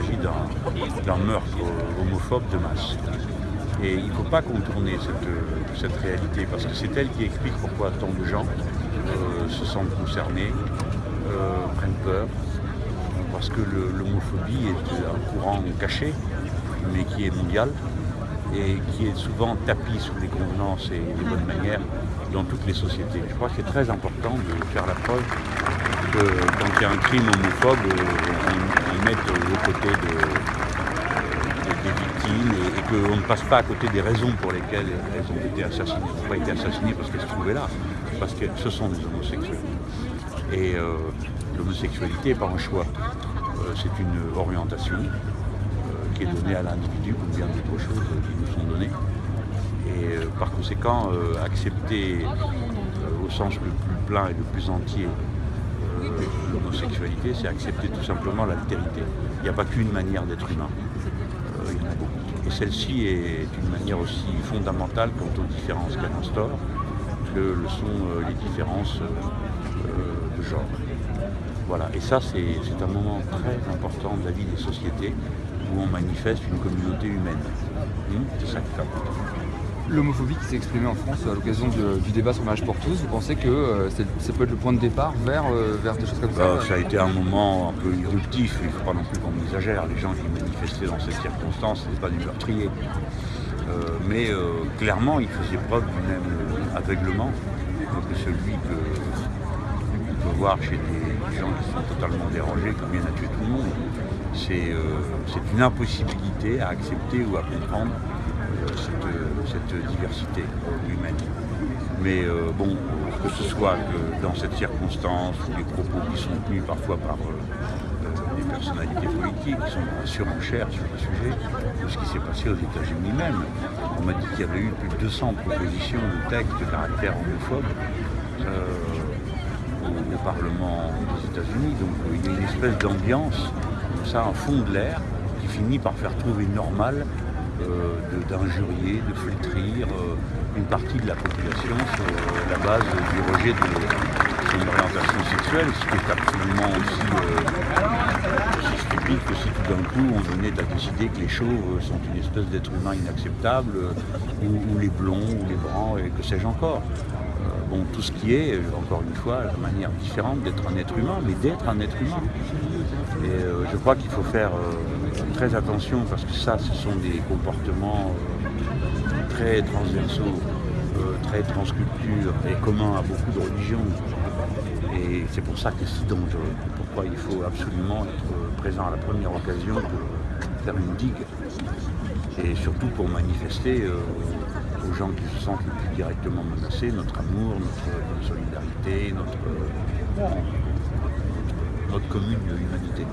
s'agit d'un meurtre homophobe de masse. Et il ne faut pas contourner cette, réalité, parce que c'est elle qui explique pourquoi tant de gens euh, se sentent concernés, euh, prennent peur, parce que l'homophobie est un courant caché, mais qui est mondial, et qui est souvent tapis sous les convenances et les bonnes manières dans toutes les sociétés. Je crois que c'est très important de faire la preuve que quand il y a un crime homophobe, on, on mette aux côtés de, des victimes et, qu'on ne passe pas à côté des raisons pour lesquelles elles ont été assassinées. Elles n'ont pas été assassinées parce qu'elles se trouvaient là, parce que ce sont des homosexuels. Et euh, l'homosexualité n'est pas un choix, euh, c'est une orientation euh, qui est donnée à l'individu comme bien d'autres choses qui nous sont données. Et par conséquent, accepter au sens le plus plein et le plus entier l'homosexualité, c'est accepter tout simplement l'altérité. Il n'y a pas qu'une manière d'être humain, il y en a beaucoup. Et celle-ci est une manière aussi fondamentale quant aux différences qu'elle instaure que le sont les différences de genre. Voilà, et ça c'est un moment très important de la vie des sociétés où on manifeste une communauté humaine. Hum, c'est ça qui est important l'homophobie qui s'est exprimée en France à l'occasion du débat sur le pour tous, vous pensez que euh, ça peut être le point de départ vers, euh, des choses comme ça bah, Ça a été un moment un peu irruptif, il ne faut pas non plus qu'on exagère. Les gens qui manifestaient dans cette circonstance, ce pas des meurtriers. Euh, mais clairement, ils faisaient preuve du même aveuglement que celui que peut voir chez des gens qui sont totalement dérangés, qui viennent à tuer tout le monde. C'est une impossibilité à accepter ou à comprendre cette, diversité humaine. Mais euh, bon, que ce soit que dans cette circonstance, les propos qui sont tenus parfois par euh, euh, des personnalités politiques qui sont en surenchère sur le sujet, de ce qui s'est passé aux États-Unis même. On m'a dit qu'il y avait eu plus de 200 propositions de textes de caractère homophobe au, Parlement des États-Unis. Donc il y a une espèce d'ambiance, ça, un fond de l'air, qui finit par faire trouver normal d'injurier, de, flétrir euh, une partie de la population sur euh, la base du rejet de son orientation sexuelle, ce qui est absolument aussi, stupide que si tout d'un coup on venait à décider que les chauves sont une espèce d'être humain inacceptable, ou, les blonds, ou les bruns, et que sais-je encore. Bon, tout ce qui est, encore une fois, la manière différente d'être un être humain, mais d'être un être humain. Et je crois qu'il faut faire très attention parce que ça, ce sont des comportements euh, très transversaux, euh, très transculture et communs à beaucoup de religions. Et c'est pour ça que c'est dangereux. Pourquoi il faut absolument être présent à la première occasion pour faire une digue. Et surtout pour manifester euh, aux gens qui se sentent le plus directement menacés notre amour, notre, solidarité, notre, notre commune humanité.